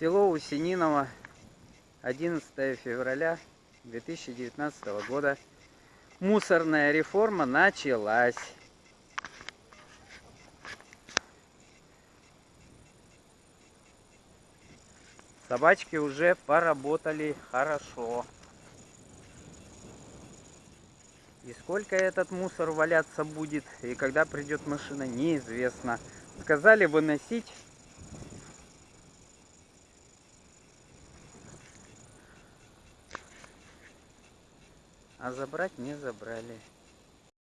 Село Усининово, 11 февраля 2019 года. Мусорная реформа началась. Собачки уже поработали хорошо. И сколько этот мусор валяться будет, и когда придет машина, неизвестно. Сказали выносить. А забрать не забрали.